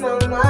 mama.